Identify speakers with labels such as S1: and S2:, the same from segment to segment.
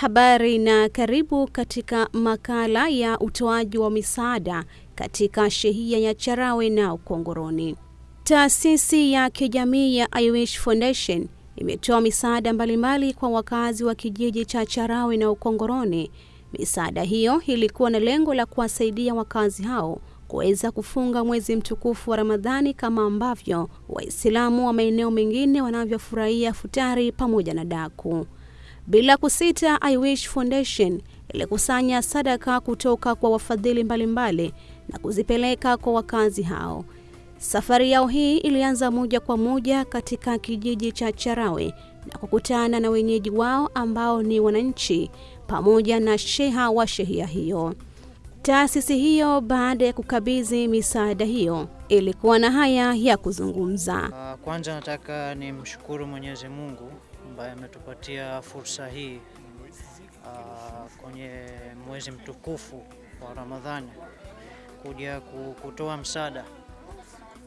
S1: Habari na karibu katika makala ya utoaji wa misaada katika shehia ya Charawe na Ukongoroni. Taasisi ya kijamii ya I Wish Foundation imetoa misaada mbalimbali kwa wakazi wa kijiji cha Charawe na Ukongoroni. Misaada hiyo ilikuwa na lengo la kuwasaidia wakazi hao kuweza kufunga mwezi mtukufu wa Ramadhani kama ambavyo Waislamu wa maeneo mengine wanavyofurahia futari pamoja na daku. Bila kusita, I Wish Foundation ilikusanya sadaka kutoka kwa wafadhili mbalimbali na kuzipeleka kwa wakazi hao. Safari yao hii ilianza moja kwa moja katika kijiji cha Charawe na kukutana na wenyeji wao ambao ni wananchi pamoja na sheha wa shehia hiyo. Taasisi hiyo baada ya kukabidhi misaada hiyo ilikuwa na haya ya kuzungumza.
S2: Kwanza nataka nimshukuru Mwenyezi Mungu ambaye ametupatia fursa hii uh, kwenye mwezi mtukufu wa Ramadhani kuja kutoa msaada,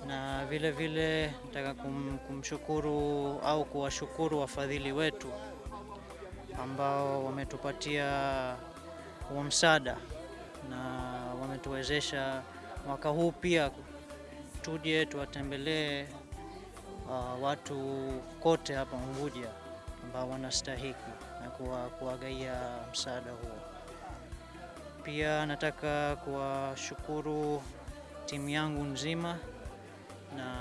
S2: na vile vile nataka kum, kumshukuru au kuwashukuru wafadhili wetu ambao wametupatia huo msaada na wametuwezesha mwaka huu pia tuje tuwatembelee uh, watu kote hapa Unguja ambao wanastahiki na kuwa, kuwagaia msaada huo. Pia nataka kuwashukuru timu yangu nzima na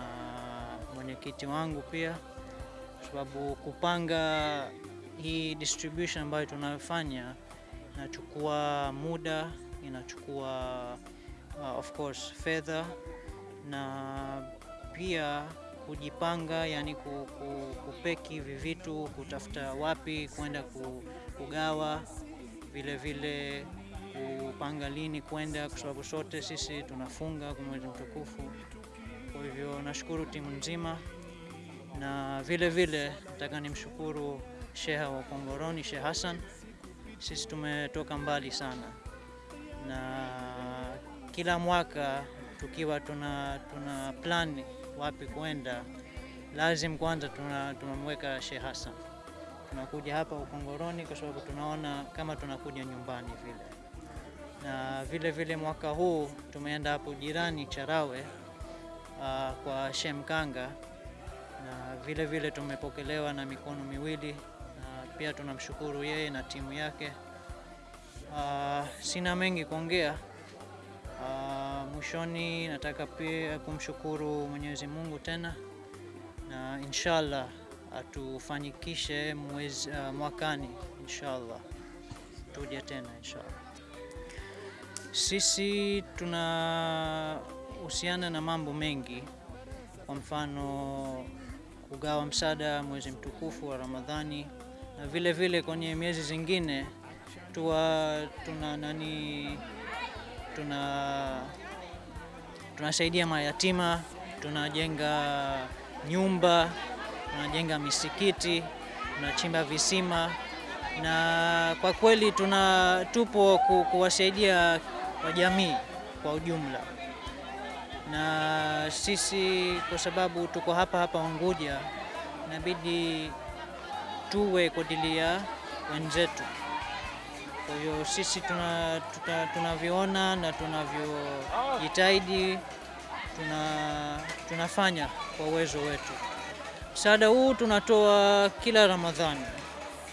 S2: mwenyekiti wangu pia, kwa sababu kupanga hii distribution ambayo tunayofanya inachukua muda, inachukua uh, of course fedha na pia kujipanga, yani ku- ku- kupeki hivi vitu, kutafuta wapi kwenda ku- kugawa, vile vile kupanga lini kwenda, kwa sababu sote sisi tunafunga kwa mwezi mtukufu. Kwa hivyo nashukuru timu nzima, na vile vile nataka nimshukuru sheha wa Kongoroni, Sheikh Hassan. Sisi tumetoka mbali sana na kila mwaka tukiwa tuna, tuna plan wapi kwenda, lazim kwanza tunamweka tuna- Sheikh Hassan. Tunakuja hapa Ukongoroni kwa sababu tunaona kama tunakuja nyumbani vile, na vile vile mwaka huu tumeenda hapo jirani Charawe uh, kwa Shemkanga na vile vile tumepokelewa na mikono miwili na pia tunamshukuru yeye na timu yake. Uh, sina mengi kuongea. Uh, mwishoni nataka pia kumshukuru Mwenyezi Mungu tena. Na inshallah atufanikishe mwezi, uh, mwakani inshallah. Tuje tena inshallah. Sisi tunahusiana na mambo mengi, kwa mfano kugawa msaada mwezi mtukufu wa Ramadhani. Na vile vile kwenye miezi zingine tuwa tuna nani tuna tunasaidia mayatima, tunajenga nyumba, tunajenga misikiti, tunachimba visima na kwa kweli tuna tupo ku, kuwasaidia wajamii kwa ujumla, na sisi kwa sababu tuko hapa hapa Unguja, inabidi tuwe kwa ajili ya wenzetu. Kwa hiyo sisi tuna, tuna, tunavyoona na tunavyojitahidi tuna, tunafanya kwa uwezo wetu. Msaada huu tunatoa kila Ramadhani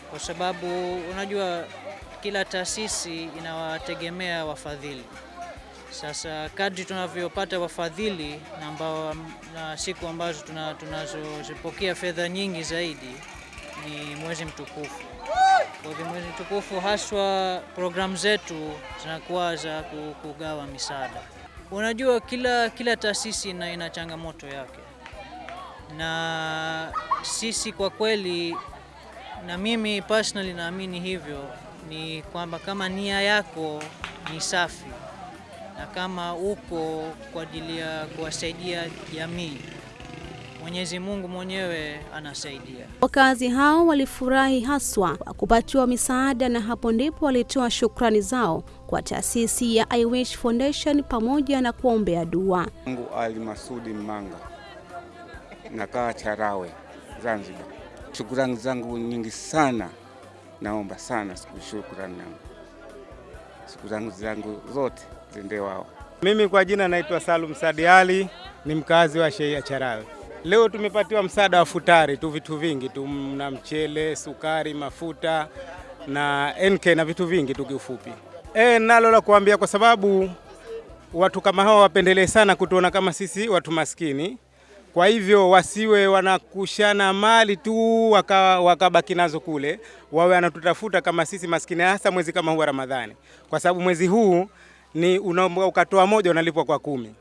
S2: kwa sababu unajua kila taasisi inawategemea wafadhili. Sasa kadri tunavyopata wafadhili na, ambao, na siku ambazo tunazozipokea tuna- fedha nyingi zaidi ni mwezi mtukufu. Kwa mtukufu haswa programu zetu zinakuwa za kugawa misaada. Unajua kila, kila taasisi ina, ina changamoto yake, na sisi kwa kweli, na mimi personally naamini hivyo, ni kwamba kama nia yako ni safi na kama uko kwa ajili ya kuwasaidia jamii, Mwenyezi Mungu mwenyewe anasaidia.
S1: Wakazi hao walifurahi haswa kwa kupatiwa misaada, na hapo ndipo walitoa shukrani zao kwa taasisi ya I Wish Foundation pamoja na kuombea dua.
S3: Mungu Ali Masudi Mmanga, nakaa Charawe, Zanzibar. Shukrani zangu nyingi sana naomba sana siku shukrani yangu shukrani zangu zangu zote zende wao.
S4: Mimi kwa jina naitwa Salum Sadiali, ni mkazi wa Sheia Charawe. Leo tumepatiwa msaada wa futari tu, vitu vingi tu, na mchele, sukari, mafuta na NK na vitu vingi tu kiufupi. E, nalo la kuambia kwa sababu watu kama hawa wapendelee sana kutuona kama sisi watu maskini. Kwa hivyo wasiwe wanakushana mali tu wakabaki waka nazo kule, wawe wanatutafuta kama sisi maskini, hasa mwezi kama huu wa Ramadhani, kwa sababu mwezi huu ni unaomba ukatoa moja unalipwa kwa kumi.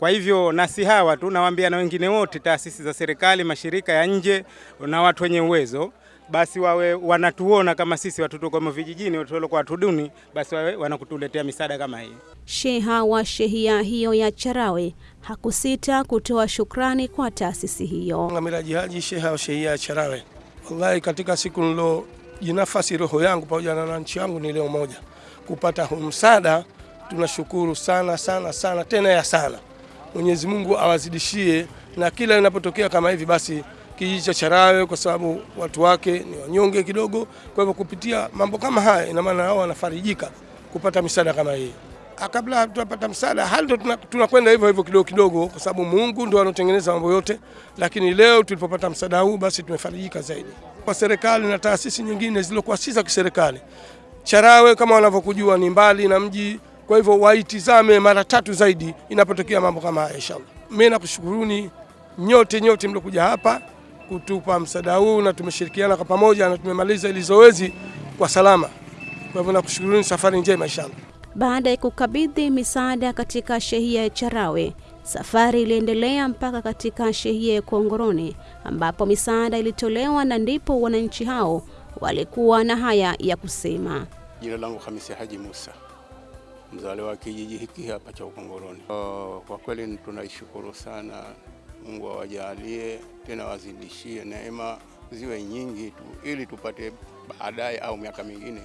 S4: Kwa hivyo na si hawa tu, nawaambia na wengine wote, taasisi za serikali, mashirika ya nje na watu wenye uwezo basi wawe wanatuona kama sisi watoto kama vijijini, watoto kwa watu duni, basi wawe wanakutuletea misaada kama hii.
S1: Sheha wa shehia hiyo ya Charawe hakusita kutoa shukrani kwa taasisi hiyo.
S5: Miraji Haji, sheha wa shehia ya Charawe, wallahi katika siku nilo jinafasi roho yangu pamoja na wananchi yangu ni leo moja kupata huu msaada. Tunashukuru sana sana sana tena ya sana. Mwenyezi Mungu awazidishie, na kila linapotokea kama hivi basi kijiji cha Charawe kwa sababu watu wake ni wanyonge kidogo. Kwa hivyo kupitia mambo kama haya, ina maana hao wanafarijika kupata misaada kama hii. Kabla hatupata msaada, hali tunakwenda hivyo hivyo kidogo kidogo, kwa sababu Mungu ndo anotengeneza mambo yote. Lakini leo tulipopata msaada huu, basi tumefarijika zaidi. Kwa serikali na taasisi nyingine zilizokuwa si za kiserikali, Charawe kama wanavyokujua ni mbali na mji, kwa hivyo waitizame mara tatu zaidi inapotokea mambo kama haya. Inshallah, mimi nakushukuruni nyote nyote mliokuja hapa kutupa msaada huu na tumeshirikiana kwa pamoja na tumemaliza ili zoezi kwa salama. Kwa hivyo nakushukuruni, safari njema inshallah.
S1: Baada ya kukabidhi misaada katika shehia ya Charawe, safari iliendelea mpaka katika shehia ya Kongoroni ambapo misaada ilitolewa, na ndipo wananchi hao walikuwa na haya ya kusema.
S6: Jina langu Hamisi Haji Musa, mzaliwa wa kijiji hiki hapa cha Ukongoroni. Kwa kweli tunaishukuru sana Mungu awajalie tena wazidishie neema ziwe nyingi tu, ili tupate baadaye au miaka mingine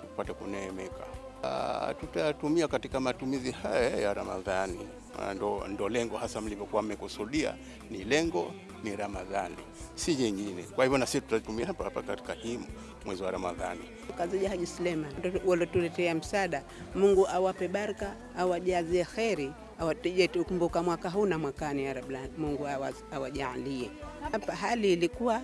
S6: tupate kuneemeka. Uh, tutayatumia katika matumizi haya ya Ramadhani. Uh, ndo, ndo lengo hasa mlivyokuwa mmekusudia, ni lengo ni Ramadhani, si jingine. Kwa hivyo na sisi tutatumia hapa hapa katika hii mwezi wa Ramadhani.
S7: Kazija Haji Suleiman waliotuletea msaada, Mungu awape baraka, awajazie kheri awatije tukumbuka mwaka huu na mwakani, ya Rabbi, Mungu awajalie. Hapa hali ilikuwa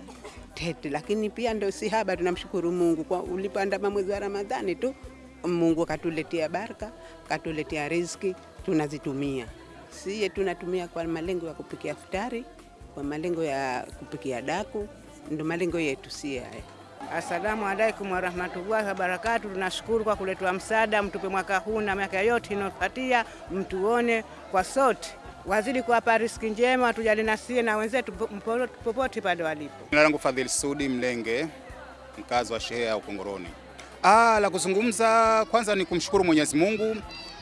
S7: tete, lakini pia ndio si haba. Tunamshukuru Mungu kwa ulipoandama mwezi wa Ramadhani tu, Mungu katuletea baraka, katuletea riziki, tunazitumia siye, tunatumia kwa malengo ya kupikia futari, kwa malengo ya kupikia daku, ndo malengo yetu si haya.
S8: Asalamu alaikum warahmatullahi wabarakatu. Tunashukuru kwa kuletwa msaada, mtupe mwaka huu na miaka yote inayofuatia, mtuone kwa sote, wazidi kuwapa riziki njema, watujali nasie na wenzetu popote pale walipo.
S9: Jina langu Fadhili Sudi Mlenge, mkazi wa shehia ya Ukongoroni. Ah, la kuzungumza kwanza ni kumshukuru Mwenyezi Mungu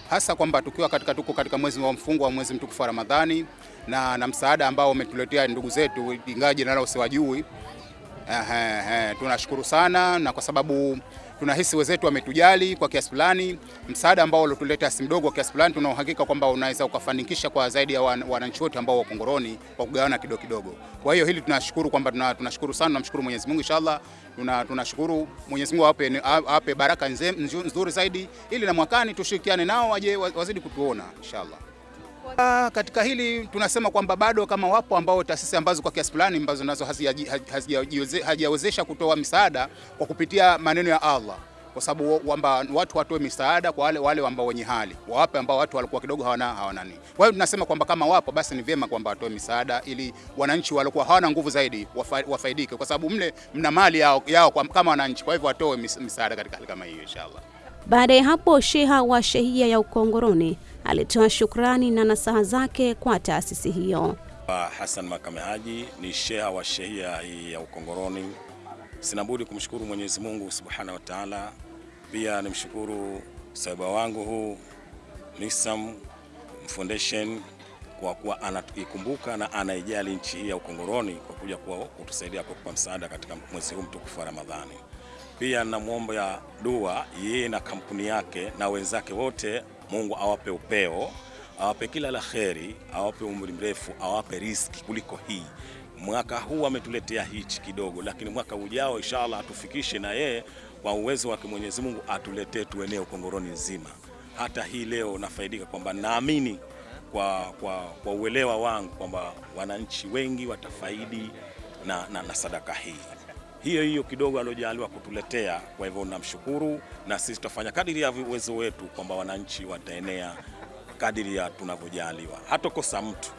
S9: hasa kwamba tukiwa katika tuko katika mwezi wa mfungo wa mwezi mtukufu wa Ramadhani na, na msaada ambao umetuletea ndugu zetu, ingawa jina lao siwajui. Ehe, ehe, tunashukuru sana na kwa sababu tunahisi wenzetu wametujali kwa kiasi fulani. Msaada ambao waliotuleta si mdogo kwa kiasi fulani, tuna uhakika kwamba unaweza ukafanikisha kwa zaidi ya wananchi wote ambao wako Ngoroni kwa kugawana kidogo kidogo. Kwa hiyo hili tunashukuru kwamba tunashukuru sana, tunamshukuru Mwenyezi Mungu inshallah. Tuna, tunashukuru Mwenyezi Mungu awape, awape baraka nzuri zaidi, ili na mwakani tushirikiane nao waje wazidi kutuona inshallah. Katika hili tunasema kwamba bado kama wapo ambao taasisi ambazo kwa kiasi fulani ambazo nazo hazijawezesha kutoa misaada kwa kupitia maneno ya Allah, kwa sababu kwamba watu watoe misaada kwa wale wale ambao wenye hali wawape, ambao watu walikuwa kidogo hawana hawana nini. Kwa hiyo tunasema kwamba kama wapo basi ni vyema kwamba watoe misaada ili wananchi walikuwa hawana nguvu zaidi wafaidike, kwa sababu mle mna mali yao, yao kama wananchi. Kwa hivyo watoe misaada katika hali kama hiyo inshallah.
S1: Baada ya hapo, sheha wa shehia ya Ukongoroni alitoa shukrani na nasaha zake kwa taasisi hiyo.
S10: Hassan Makame Haji ni sheha wa shehia ya Ukongoroni. Sina budi kumshukuru Mwenyezi Mungu Subhanahu wa Ta'ala, pia nimshukuru saiba wangu huu Nisam Foundation kwa kuwa anaikumbuka na anaijali nchi hii ya Ukongoroni kwa kuja kutusaidia kwa kupa msaada katika mwezi huu mtukufu wa Ramadhani. Pia namwomba ya dua yeye na kampuni yake na wenzake wote, Mungu awape upeo, awape kila la kheri, awape umri mrefu, awape riski kuliko hii. Mwaka huu ametuletea hichi kidogo, lakini mwaka ujao inshallah atufikishe na yeye kwa uwezo wake Mwenyezi Mungu atuletee tuenee Ukongoroni nzima. Hata hii leo nafaidika kwamba naamini kwa, kwa, kwa uelewa wangu kwamba wananchi wengi watafaidi na, na, na sadaka hii hiyo hiyo kidogo aliojaliwa kutuletea. Kwa hivyo namshukuru, na sisi tutafanya kadiri ya uwezo wetu kwamba wananchi wataenea kadiri ya tunavyojaliwa, hatokosa mtu.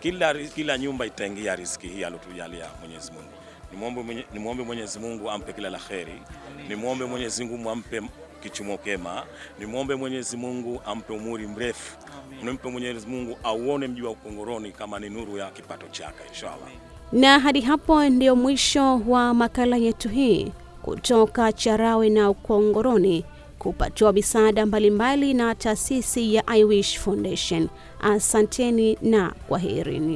S10: Kila, kila nyumba itaingia riziki hii aliotujalia Mwenyezi Mungu. Nimwombe mwenye, nimwombe Mwenyezi Mungu ampe kila la kheri, nimwombe Mwenyezi Mungu ampe kichumo kema, nimwombe Mwenyezi Mungu ampe umuri mrefu, nimpe Mwenyezi Mungu auone mji wa Ukongoroni kama ni nuru ya kipato chake inshallah.
S1: Na hadi hapo ndio mwisho wa makala yetu hii kutoka Charawe na Ukongoroni kupatiwa misaada mbalimbali na taasisi ya I Wish Foundation. Asanteni na kwaherini.